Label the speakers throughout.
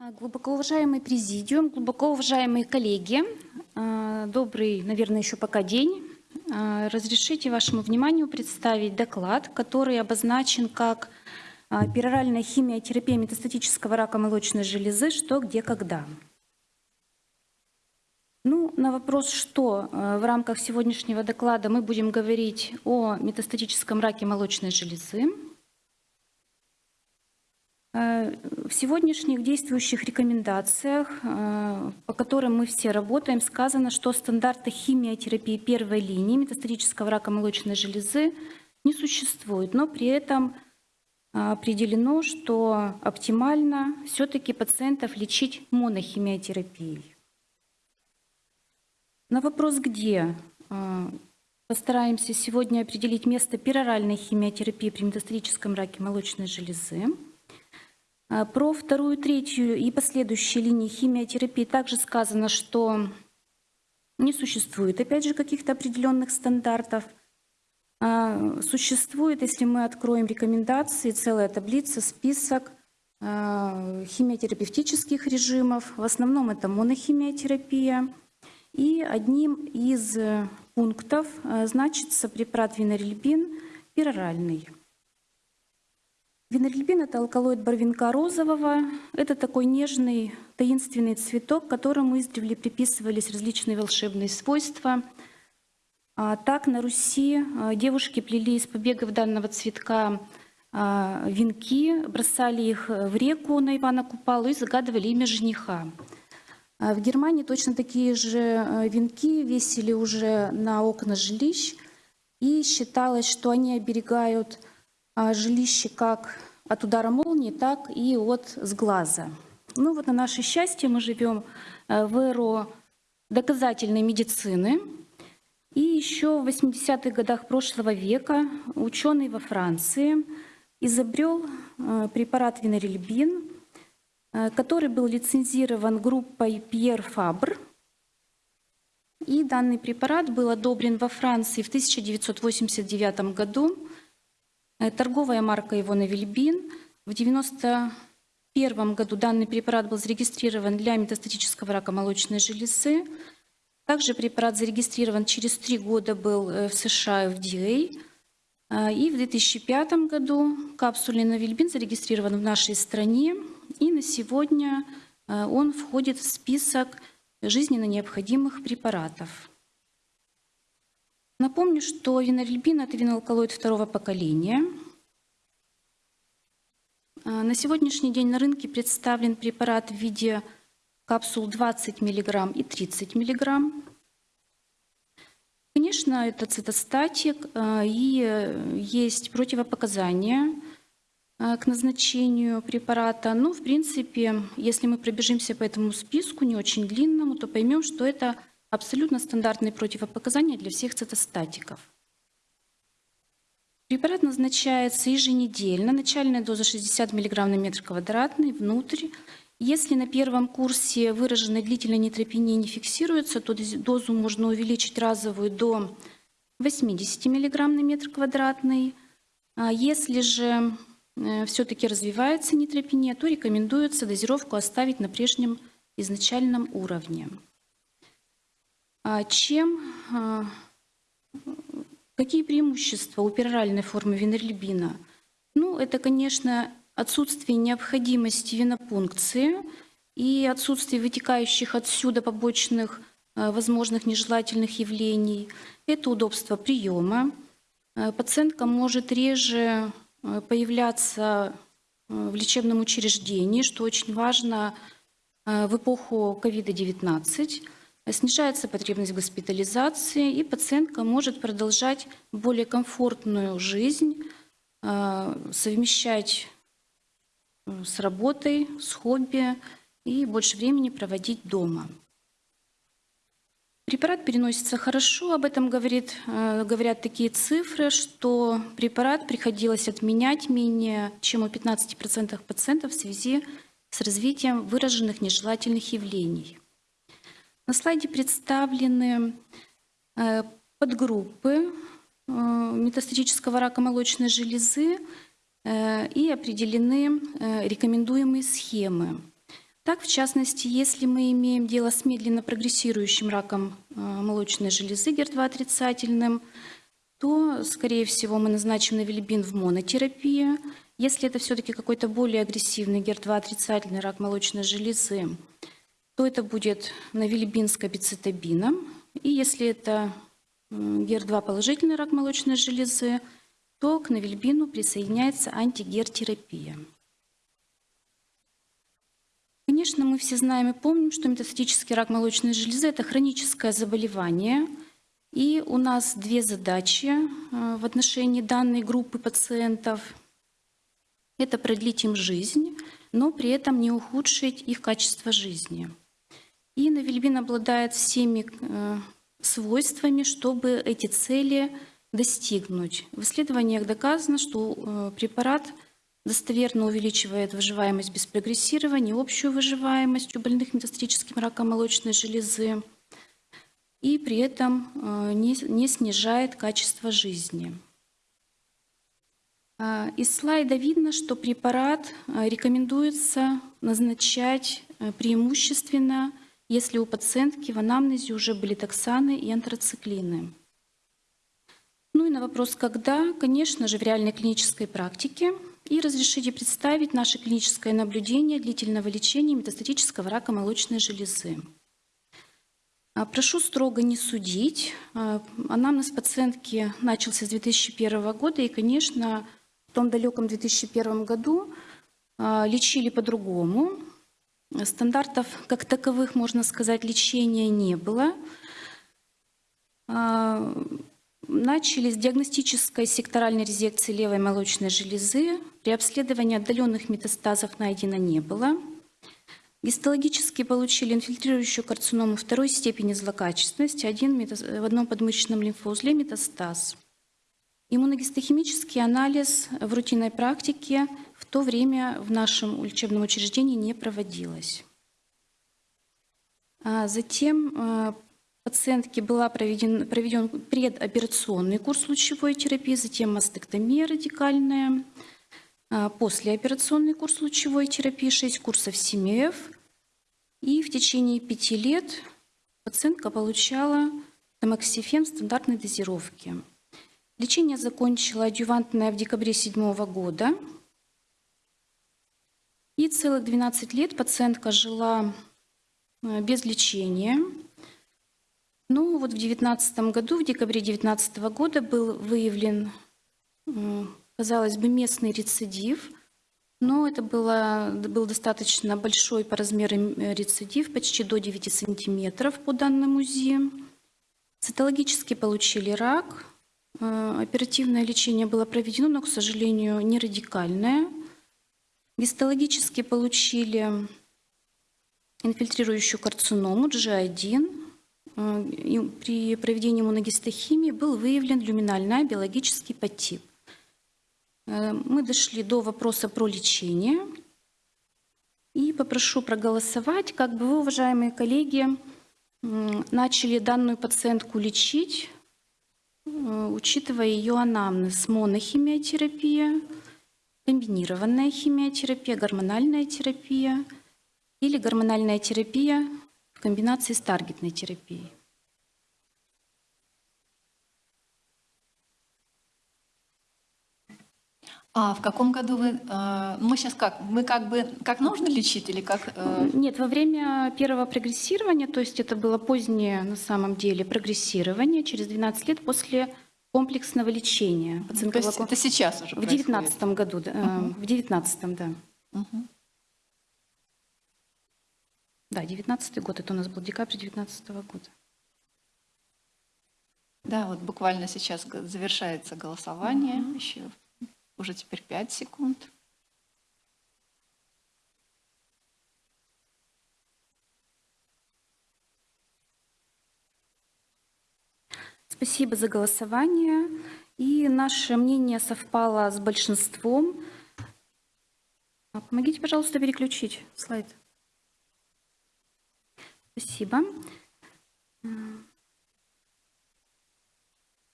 Speaker 1: А, Глубоко уважаемый президиум, глубоко уважаемые коллеги, а, добрый, наверное, еще пока день. А, Разрешите вашему вниманию представить доклад, который обозначен как пероральная химиотерапия метастатического рака молочной железы «Что, где, когда?». Ну, на вопрос, что в рамках сегодняшнего доклада мы будем говорить о метастатическом раке молочной железы, в сегодняшних действующих рекомендациях, э, по которым мы все работаем, сказано, что стандарты химиотерапии первой линии метастатического рака молочной железы не существует, но при этом э, определено, что оптимально все-таки пациентов лечить монохимиотерапией. На вопрос «где?» постараемся сегодня определить место пероральной химиотерапии при метастатическом раке молочной железы. А, про вторую, третью и последующие линии химиотерапии также сказано, что не существует, опять же, каких-то определенных стандартов. А, существует, если мы откроем рекомендации, целая таблица, список а, химиотерапевтических режимов. В основном это монохимиотерапия. И одним из пунктов значится препарат винорельбин пероральный. Винорельбин – это алкалоид барвинка розового. Это такой нежный, таинственный цветок, которому издревле приписывались различные волшебные свойства. А так на Руси а, девушки плели из побегов данного цветка а, венки, бросали их в реку на Ивана Купалу и загадывали имя жениха. В Германии точно такие же венки весили уже на окна жилищ, и считалось, что они оберегают а, жилище как от удара молнии, так и от сглаза. Ну вот на наше счастье мы живем э, в эру доказательной медицины. И еще в 80-х годах прошлого века ученый во Франции изобрел э, препарат винорельбин, э, который был лицензирован группой Пьер Фабр. И данный препарат был одобрен во Франции в 1989 году торговая марка его Навильбин. В 1991 году данный препарат был зарегистрирован для метастатического рака молочной железы. Также препарат зарегистрирован через три года был э, в США FDA. Э, и в 2005 году капсульный Навильбин зарегистрирован в нашей стране. И на сегодня он входит в список жизненно необходимых препаратов. Напомню, что винорельбин – это виноалкалоид второго поколения. А, на сегодняшний день на рынке представлен препарат в виде капсул 20 мг и 30 мг. Конечно, это цитостатик, а, и есть противопоказания а, к назначению препарата. Ну, в принципе, если мы пробежимся по этому списку, не очень длинному, то поймем, что это абсолютно стандартные противопоказания для всех цитостатиков. Препарат назначается еженедельно, начальная доза 60 мг на метр квадратный, внутрь. Если на первом курсе выраженной длительной нейтропении не фиксируется, то дозу можно увеличить разовую до 80 мг на метр квадратный. А если же э, все-таки развивается нейтропения, то рекомендуется дозировку оставить на прежнем изначальном уровне. А чем, а, какие преимущества у пероральной формы винорельбина? Ну, это, конечно, отсутствие необходимости винопункции и отсутствие вытекающих отсюда побочных а, возможных нежелательных явлений. Это удобство приема. Пациентка может реже появляться в лечебном учреждении, что очень важно в эпоху COVID-19. Снижается потребность в госпитализации, и пациентка может продолжать более комфортную жизнь, э, совмещать э, с работой, с хобби и больше времени проводить дома. Препарат переносится хорошо, об этом говорит, э, говорят такие цифры, что препарат приходилось отменять менее чем у 15% пациентов в связи с развитием выраженных нежелательных явлений. На слайде представлены э, подгруппы э, метастатического рака молочной железы э, и определены рекомендуемые схемы. Так, в частности, если мы имеем дело с медленно прогрессирующим раком молочной железы ГЕР-2 отрицательным, то, скорее всего, мы назначим навилибин в монотерапии. Если это все-таки какой-то более агрессивный ГЕР-2 отрицательный рак молочной железы, то это будет навилибин с кабицетабином. И если это ГЕР-2 положительный рак молочной железы, то к навильбину присоединяется антигертерапия. Конечно, мы все знаем и помним, что метастатический рак молочной железы – это хроническое заболевание. И у нас две задачи э, в отношении данной группы пациентов. Это продлить им жизнь, но при этом не ухудшить их качество жизни. И навильбин обладает всеми э, свойствами, чтобы эти цели достигнуть. В исследованиях доказано, что э, препарат достоверно увеличивает выживаемость без прогрессирования, общую выживаемость у больных метастатическим раком молочной железы и при этом э, не, снижает качество жизни. А, из слайда видно, что препарат рекомендуется назначать преимущественно если у пациентки в анамнезе уже были токсаны и антрациклины. Ну и на вопрос «когда?», конечно же, в реальной клинической практике. И разрешите представить наше клиническое наблюдение длительного лечения метастатического рака молочной железы. А, прошу строго не судить. А, анамнез пациентки начался с 2001 года, и, конечно, в том далеком 2001 году а, лечили по-другому. Стандартов как таковых, можно сказать, лечения не было. А, начали с диагностической секторальной резекции левой молочной железы. При обследовании отдаленных метастазов найдено не было. Гистологически получили инфильтрирующую карциному второй степени злокачественности, один в одном подмышечном лимфоузле метастаз. Иммуногистохимический анализ в рутинной практике в то время в нашем лечебном учреждении не проводилось. А затем а, пациентке была проведен, проведен предоперационный курс лучевой терапии, затем мастектомия радикальная, а, послеоперационный курс лучевой терапии, 6 курсов СИМЕФ. И в течение пяти лет пациентка получала тамоксифен в стандартной дозировке. Лечение закончила адъювантное в декабре 2007 года. И целых 12 лет пациентка жила э, без лечения. Ну вот в 2019 году, в декабре 2019 года был выявлен, э, казалось бы, местный рецидив, но это было, был достаточно большой по размерам э, рецидив, почти до 9 сантиметров по данным УЗИ. Цитологически получили рак, оперативное лечение было проведено, но, к сожалению, не радикальное. Гистологически получили инфильтрирующую карциному G1. Э, при проведении иммуногистохимии был выявлен люминальный биологический подтип. Э, мы дошли до вопроса про лечение. И попрошу проголосовать, как бы вы, уважаемые коллеги, начали данную пациентку лечить, э, учитывая ее анамнез, монохимиотерапия, комбинированная химиотерапия, гормональная терапия или гормональная терапия в комбинации с таргетной терапией.
Speaker 2: А в каком году вы, э, мы сейчас как, мы как бы, как нужно лечить или как?
Speaker 1: Э? Нет, во время первого прогрессирования, то есть это было позднее на самом деле прогрессирование, через 12 лет после комплексного лечения.
Speaker 2: Ну, то есть это сейчас уже
Speaker 1: В девятнадцатом году, да, угу. в девятнадцатом, да. Угу. Да, девятнадцатый год, это у нас был декабрь девятнадцатого года.
Speaker 2: Да, вот буквально сейчас завершается голосование, угу. еще уже теперь пять секунд.
Speaker 1: Спасибо за голосование. И наше мнение совпало с большинством. Помогите, пожалуйста, переключить слайд. Спасибо.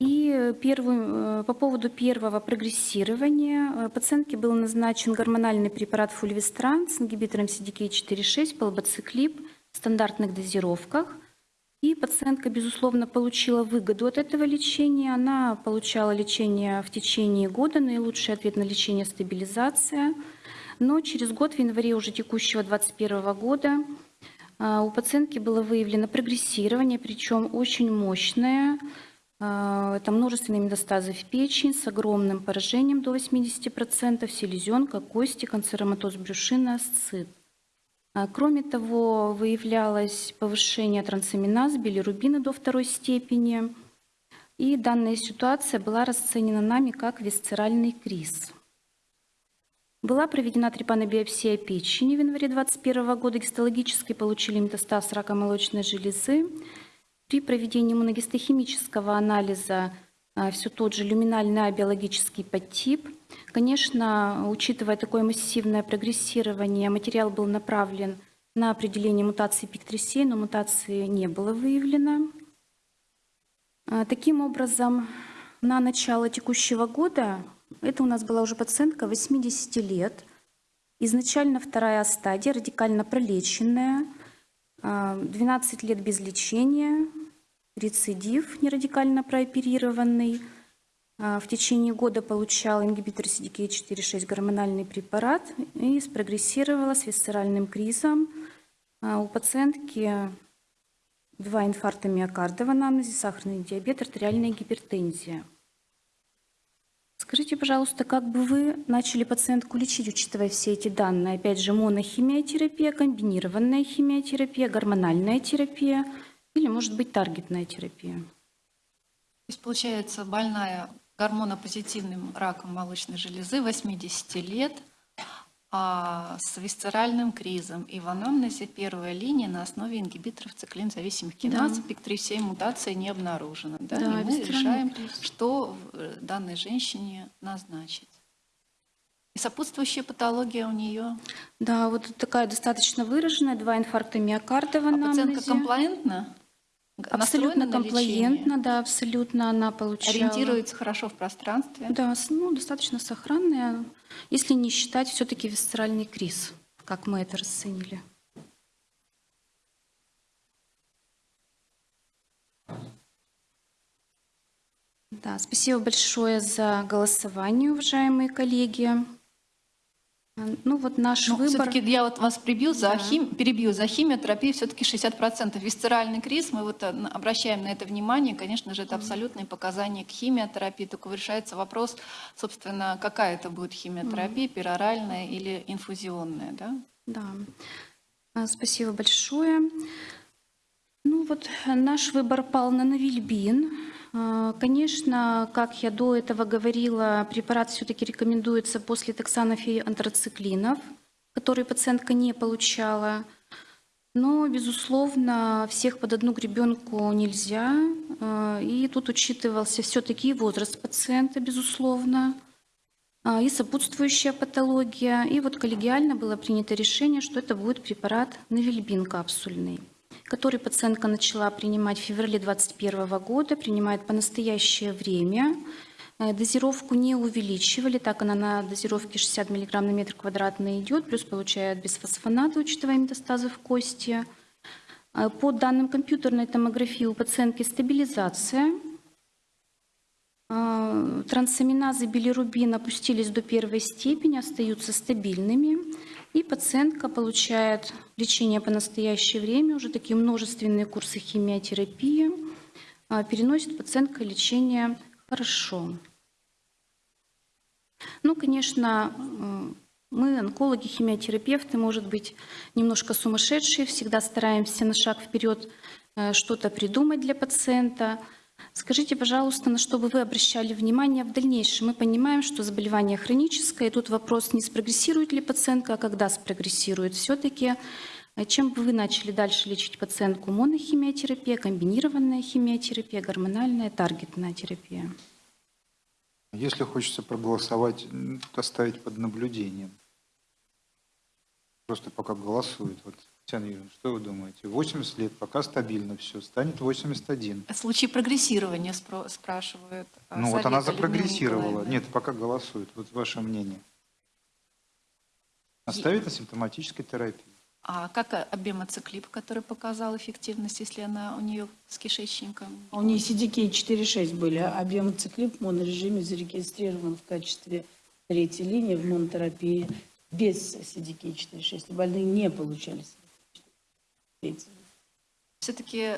Speaker 1: И И первый, э, по поводу первого прогрессирования э, пациентке был назначен гормональный препарат фульвистран с ингибитором CDK4-6, полбациклип в стандартных дозировках. И пациентка, безусловно, получила выгоду от этого лечения. Она получала лечение в течение года, наилучший ответ на лечение – стабилизация. Но через год, в январе уже текущего 2021 года, у пациентки было выявлено прогрессирование, причем очень мощное. А, Это множественные метастазы в печень с огромным поражением до 80%, селезенка, кости, канцероматоз брюшины, асцит. А, Кроме того, выявлялось повышение трансаминаз, билирубина до второй степени. И данная ситуация была расценена нами как висцеральный криз. Была проведена трепанобиопсия печени в январе 2021 года. Гистологически получили метастаз рака молочной железы. При проведении иммуногистохимического анализа все тот же люминальный биологический подтип. Конечно, учитывая такое массивное прогрессирование, материал был направлен на определение мутации PIK3CA, но мутации не было выявлено. А, Таким образом, на начало текущего года, это у нас была уже пациентка 80 лет, изначально вторая стадия, радикально пролеченная, а, 12 лет без лечения, рецидив нерадикально прооперированный. А, В течение года получала ингибитор CDK4-6 гормональный препарат и спрогрессировала с висцеральным кризом. А, У пациентки два инфаркта миокарда в анамнезе, сахарный диабет, артериальная гипертензия. Скажите, пожалуйста, как бы вы начали пациентку лечить, учитывая все эти данные? Опять же, монохимиотерапия, комбинированная химиотерапия, гормональная терапия или, может быть, таргетная терапия?
Speaker 2: То есть, получается, больная гормонопозитивным раком молочной железы 80 лет, а с висцеральным кризом и в анамнезе первая линия на основе ингибиторов циклин-зависимых киназ,
Speaker 1: Да.
Speaker 2: ПИК-3,7 мутация не обнаружена. Да?
Speaker 1: Да,
Speaker 2: и мы решаем,
Speaker 1: криз.
Speaker 2: что э, данной женщине назначить. И сопутствующая патология у нее.
Speaker 1: Да, вот такая достаточно выраженная, два инфаркта миокарда в
Speaker 2: А пациентка
Speaker 1: анамнезе.
Speaker 2: комплаентна?
Speaker 1: Абсолютно комплаентна, да, абсолютно она получала.
Speaker 2: Ориентируется хорошо в пространстве?
Speaker 1: Да, ну, достаточно сохранная, если не считать все-таки висцеральный криз, как мы это расценили. Да, спасибо большое за голосование, уважаемые коллеги. Ну вот наш
Speaker 2: Ну,
Speaker 1: выбор.
Speaker 2: все-таки я вот вас прибью за
Speaker 1: Да.
Speaker 2: хим, перебью за химиотерапию все-таки 60%. Висцеральный криз, мы вот э, обращаем на это внимание, конечно же, это абсолютные показания к химиотерапии, только решается вопрос, собственно, какая это будет химиотерапия, пероральная или инфузионная, да?
Speaker 1: Да. А, Спасибо большое. Ну вот наш выбор пал на навильбин. А, Конечно, как я до этого говорила, препарат все-таки рекомендуется после токсанов и антрациклинов, которые пациентка не получала. Но, безусловно, всех под одну гребенку нельзя. А, И тут учитывался все-таки возраст пациента, безусловно, а, и сопутствующая патология. И вот коллегиально было принято решение, что это будет препарат Навильбин капсульный, который пациентка начала принимать в феврале 2021 года, принимает по настоящее время. Э, Дозировку не увеличивали, так она на дозировке 60 мг на метр квадратный идет, плюс получает бисфосфонаты, учитывая метастазы в кости. Э, По данным компьютерной томографии у пациентки стабилизация а, Трансаминазы билирубин опустились до первой степени, остаются стабильными. И пациентка получает лечение по настоящее время, уже такие множественные курсы химиотерапии. А, Переносит пациентка лечение хорошо. Ну, конечно, мы, онкологи, химиотерапевты, может быть, немножко сумасшедшие, всегда стараемся на шаг вперед э, что-то придумать для пациента. Скажите, пожалуйста, на что бы вы обращали внимание в дальнейшем? Мы понимаем, что заболевание хроническое, и тут вопрос, не спрогрессирует ли пациентка, а когда спрогрессирует. Все-таки чем бы вы начали дальше лечить пациентку? Монохимиотерапия, комбинированная химиотерапия, гормональная, таргетная терапия?
Speaker 3: Если хочется проголосовать, оставить под наблюдением. Просто пока голосуют. Вот Татьяна Юрьевна, что вы думаете? 80 лет, пока стабильно все, станет 81.
Speaker 2: Случаи прогрессирования спро- спрашивают. а,
Speaker 3: Ну вот она запрогрессировала. Нет, пока голосует. Вот ваше мнение. Оставить на симптоматической терапии.
Speaker 2: А как а, обемоциклип, который показал эффективность, если она у нее с кишечником?
Speaker 4: У нее CDK 4.6 были, а объемоциклип в монорежиме зарегистрирован в качестве третьей линии в монотерапии без CDK 4.6. И больные не получали CDK 4.6.
Speaker 2: Все-таки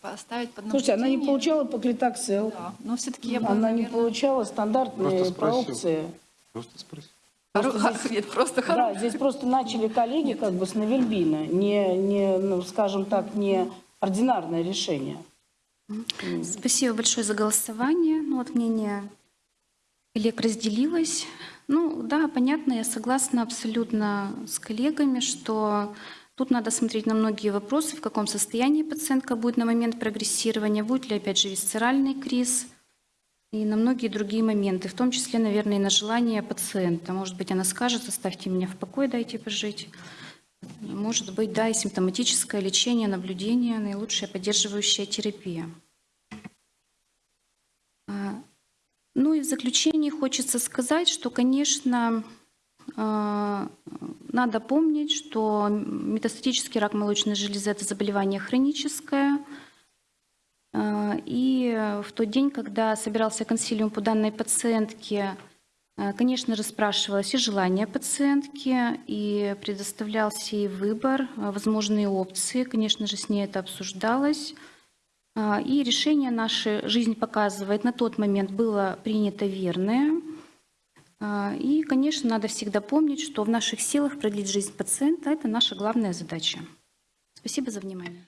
Speaker 2: поставить под
Speaker 4: Слушайте, она не
Speaker 2: наблюдение-
Speaker 4: получала поклитоксел,
Speaker 2: Да, но все-таки я бы,
Speaker 4: она не
Speaker 2: наверное,
Speaker 4: получала стандартные
Speaker 3: Просто спросил.
Speaker 4: проопции.
Speaker 3: Просто спросить.
Speaker 2: хоро- нет, просто
Speaker 4: Да, здесь просто начали коллеги как бы с Навельбина, не, не, ну, скажем так, не ординарное решение.
Speaker 1: Спасибо большое за голосование. Ну, вот мнение коллег разделилось. Ну да, понятно, я согласна абсолютно с коллегами, что тут надо смотреть на многие вопросы, в каком состоянии пациентка будет на момент прогрессирования, будет ли опять же висцеральный криз и на многие другие моменты, в том числе, наверное, и на желание пациента. Может быть, она скажет, оставьте меня в покое, дайте пожить. Может быть, да, и симптоматическое лечение, наблюдение, наилучшая поддерживающая терапия. А, Ну и в заключение хочется сказать, что, конечно, надо помнить, что метастатический рак молочной железы – это заболевание хроническое. А, И в тот день, когда собирался консилиум по данной пациентке, а, конечно же, спрашивалось и желание пациентки, и предоставлялся ей выбор, а, возможные опции. Конечно же, с ней это обсуждалось. А, И решение наше жизнь показывает на тот момент было принято верное. А, И, конечно, надо всегда помнить, что в наших силах продлить жизнь пациента – это наша главная задача. Спасибо за внимание.